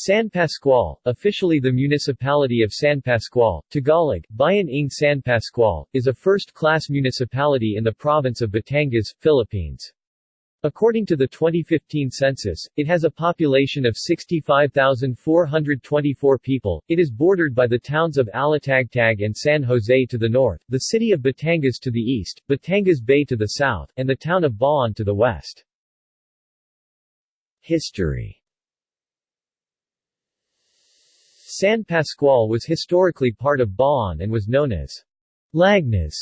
San Pascual, officially the municipality of San Pascual, Tagalog, Bayan ng San Pascual, is a first-class municipality in the province of Batangas, Philippines. According to the 2015 census, it has a population of 65,424 people. It is bordered by the towns of Alitagtag and San Jose to the north, the city of Batangas to the east, Batangas Bay to the south, and the town of Bauan to the west. History San Pascual was historically part of Bauan and was known as Lagnas.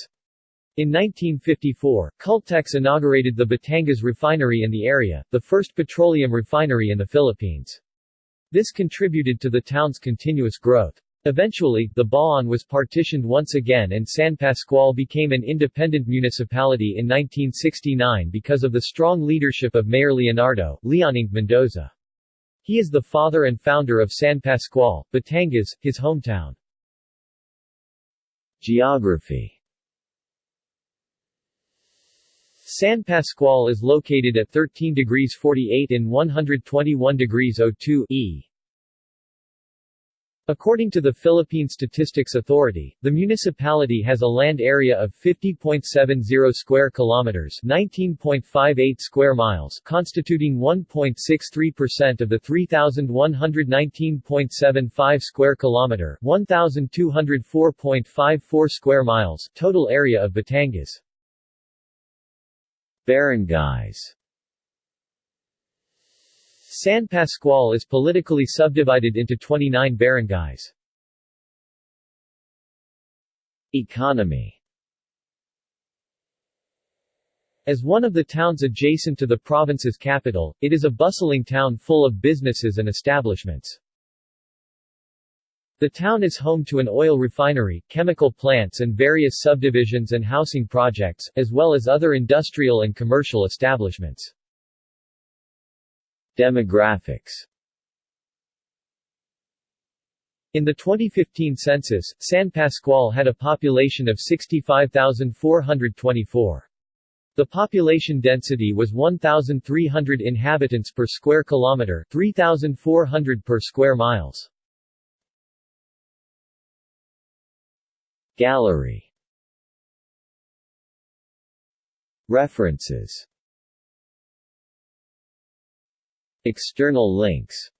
In 1954, Caltex inaugurated the Batangas refinery in the area, the first petroleum refinery in the Philippines. This contributed to the town's continuous growth. Eventually, the Bauan was partitioned once again and San Pascual became an independent municipality in 1969 because of the strong leadership of Mayor Leonardo Leoning Mendoza. He is the father and founder of San Pascual, Batangas, his hometown. Geography San Pascual is located at 13 degrees 48 in 121 degrees 02 E According to the Philippine Statistics Authority, the municipality has a land area of 50.70 square kilometers, 19.58 square miles, constituting 1.63% of the 3119.75 square kilometer, 1204.54 square miles total area of Batangas. Barangays San Pascual is politically subdivided into 29 barangays. Economy As one of the towns adjacent to the province's capital, it is a bustling town full of businesses and establishments. The town is home to an oil refinery, chemical plants and various subdivisions and housing projects, as well as other industrial and commercial establishments. Demographics in the 2015 census, San Pascual had a population of 65,424. The population density was 1,300 inhabitants per square kilometer 3,400 per square miles. Gallery References External links